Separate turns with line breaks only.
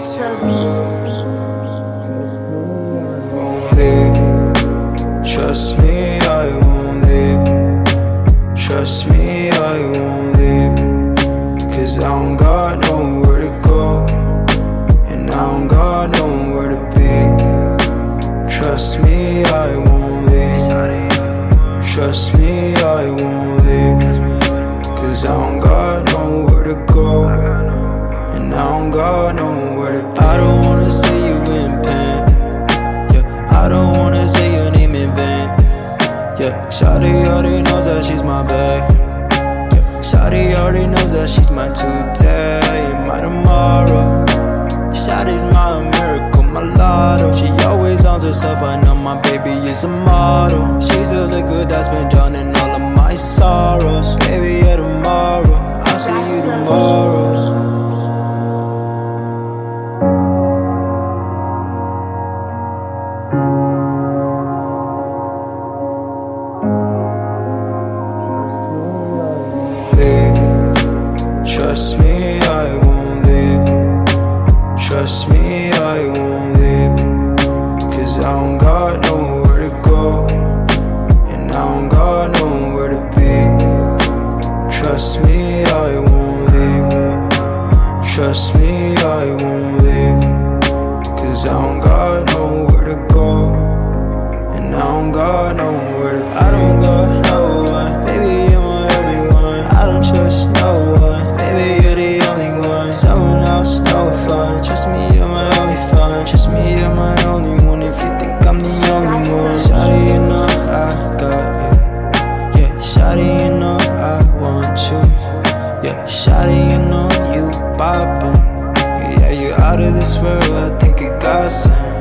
Astro Beats, beats, beats. Leave. Trust me, I won't leave Trust me, I won't leave Cause I don't got nowhere to go And I don't got nowhere to be Trust me, I won't leave Trust me, I won't leave Cause I don't got nowhere to go and I don't got nowhere. Shawty already knows that she's my babe. Yeah, Shawty already knows that she's my today, my tomorrow. Shawty's my miracle, my lotto. She always owns herself. I know my baby is a model. She's the liquid that's been drowning all of my sorrows. Baby, Trust me, I won't leave. Trust me, I won't leave. Cause I don't got nowhere to go. And I don't got nowhere to be. Trust me, I won't leave. Trust me, I won't leave. Cause I don't got nowhere to go. And I don't got nowhere Shawty, you know you poppin' Yeah, you out of this world I think you got some